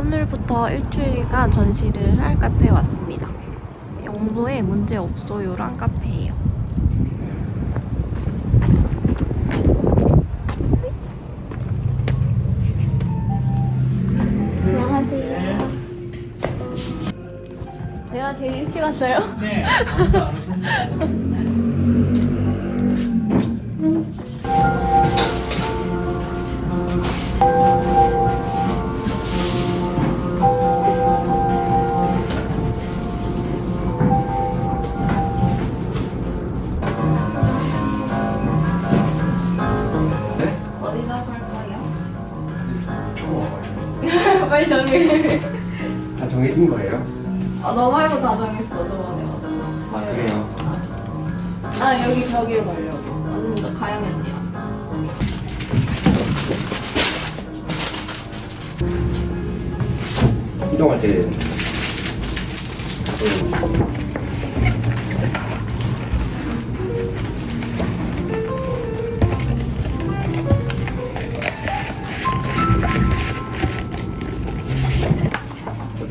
오늘부터 일주일간 전시를 할 카페에 왔습니다. 영도에 문제 없어요란 카페예요. 안녕하세요. 제가 제일 일찍 왔어요. 네. 빨리 정해. 다 정해진 거예요? 아, 너 말고 다 정했어, 저번에. 맞아. 그래요. 아, 여기 벽에 걸려고. 완전 가영이 언니랑. 이동할 때어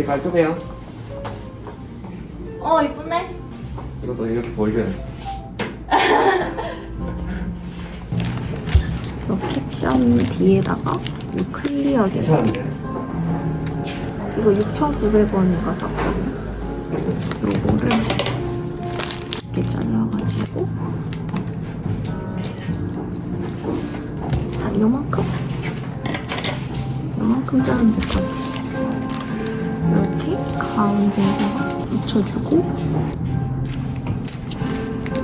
깔끔해요? 어, 이쁜데? 이것도 이렇게 보여줘요. 이 캡션 뒤에다가 이 클리어게? 이거 6,900원인가 샀거든요. 요거를 이렇게 잘라가지고 한 요만큼? 요만큼 자르면 될 것 같아. 가운데에다가 묻혀주고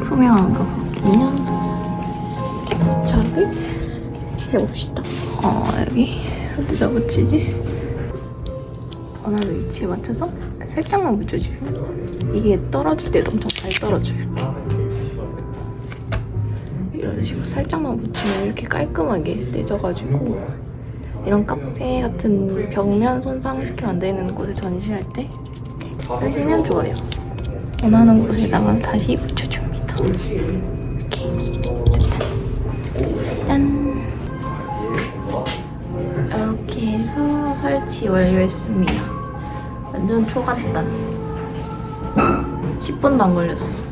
투명한 거 바뀌면 부착을 해봅시다. 어, 여기 어디다 붙이지? 원하는 위치에 맞춰서 살짝만 묻혀주면 이게 떨어질 때도 엄청 잘 떨어져요 이렇게 이런 식으로 살짝만 묻히면 이렇게 깔끔하게 떼져가지고 이런 카페 같은 벽면 손상시키면 안 되는 곳에 전시할 때 쓰시면 좋아요 원하는 곳에다가 다시 붙여줍니다 이렇게 짠 이렇게 해서 설치 완료했습니다. 완전 초간단. 10분도 안 걸렸어.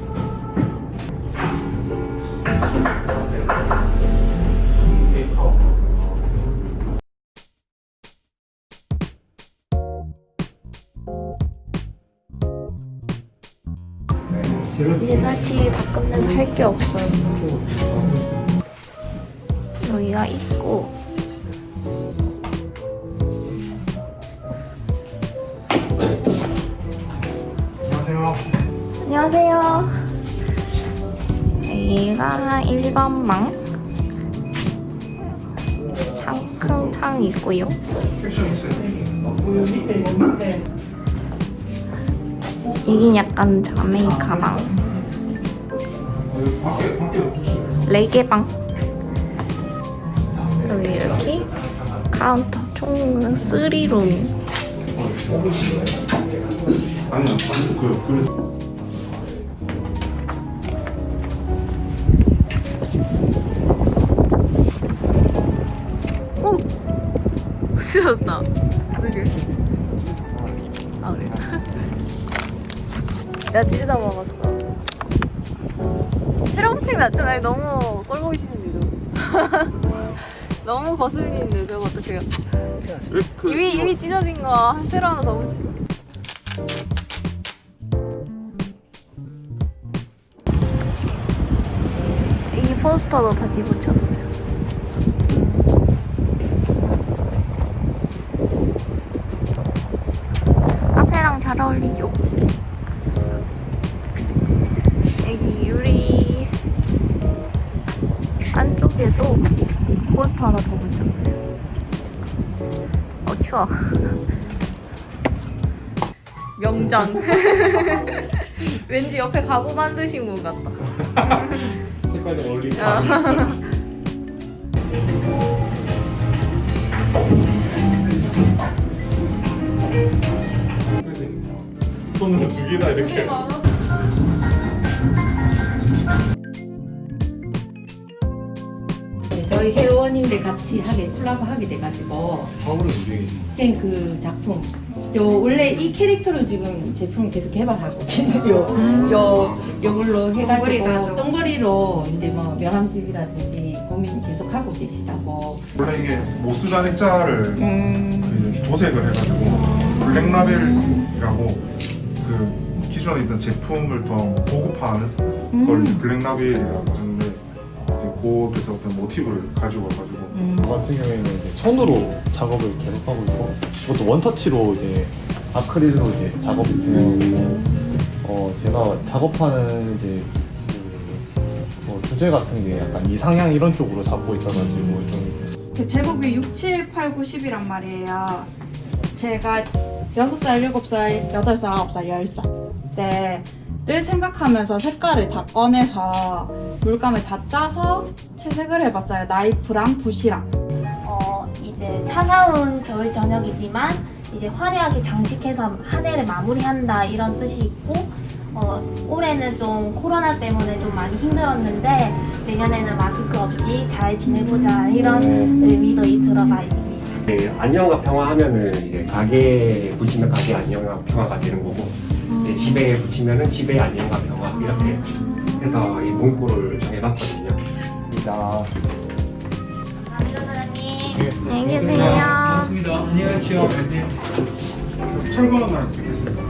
이제 설치 다 끝내서 할 게 없어요. 여기가 입구. 안녕하세요. 여기가 1번 방. 창, 큰 창이 있고요. 여긴 약간 자메이 가방. 레게 방. 여기 이렇게 카운터 총 3룸. 아니, 아니, 그, 그, 오! 쓰였다. 되게. 야, 찢어 먹었어. 트렁칭 났잖아요. 너무 꼴 보기 싫은 데도. 너무 거슬리는데, 저거 어떡해요. 그, 이미, 이미 찢어진 거한 세로 하나 더 붙이죠. 이 포스터도 다시 붙였어요. 카페랑 잘 어울리죠? 포스터 하나 더 붙였어요. 어, 추워. 명장. 왠지 옆에 가구 만드신 분 같다. 색깔이 어울리지 아. 손으로 두 개나 이렇게. 데 같이 하게 콜라보 하게 돼가지고 파울은 유행이지. 그그 작품 요 원래 이 캐릭터로 지금 제품 계속 개발하고 계세요. 요 요걸로 해가지고 똥거리로 이제 뭐 명함집이라든지 고민 계속 하고 계시다고. 원래 이게 모스잔 액자를 음. 그 도색을 해가지고 블랙라벨이라고 그 기존에 있던 제품을 더 고급화하는 걸 이제 블랙라벨이라고 하는데 이제 그것에서 어떤 모티브를 가지고 와가지고 음. 저 같은 경우에는 이제 손으로 작업을 계속하고 있고 그것도 원터치로 이제 아크릴로 이제 작업을 진행하고 어 제가 작업하는 이제 그, 뭐 주제 같은 게 약간 이상향 이런 쪽으로 잡고 있어가지고 좀그 제목이 6, 7, 8, 9, 10이란 말이에요. 제가 6살, 7살, 8살, 9살, 10살 때를 생각하면서 색깔을 다 꺼내서 물감을 다 짜서 채색을 해봤어요. 나이프랑 붓이랑. 어, 이제 차가운 겨울 저녁이지만 이제 화려하게 장식해서 한 해를 마무리한다 이런 뜻이 있고 어, 올해는 좀 코로나 때문에 좀 많이 힘들었는데 내년에는 마스크 없이 잘 지내보자 이런 의미도 이 들어가 있습니다. 네, 안녕과 평화 하면은 이제 가게에 붙이면 가게 안녕과 평화가 되는 거고 이제 집에 붙이면은 집에 안녕과 평화 이렇게 해서 이 문구를 정해봤거든요. 나 감사합니다 사장님. 안녕히 계세요. 철거는 날 쓰겠습니다.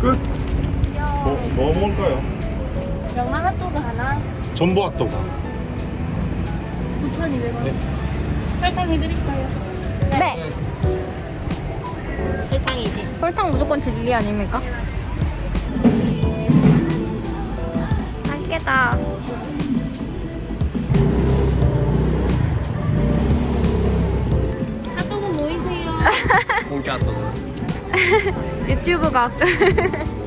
끝. 뭐, 뭐 먹을까요? 명란 핫도그 하나 전부 핫도그. 9,200원. 설탕 해드릴까요? 네. 설탕이지. 설탕 무조건 진리 아닙니까? 맛있겠다. 핫도그 모이세요. 공짜 또 유튜브가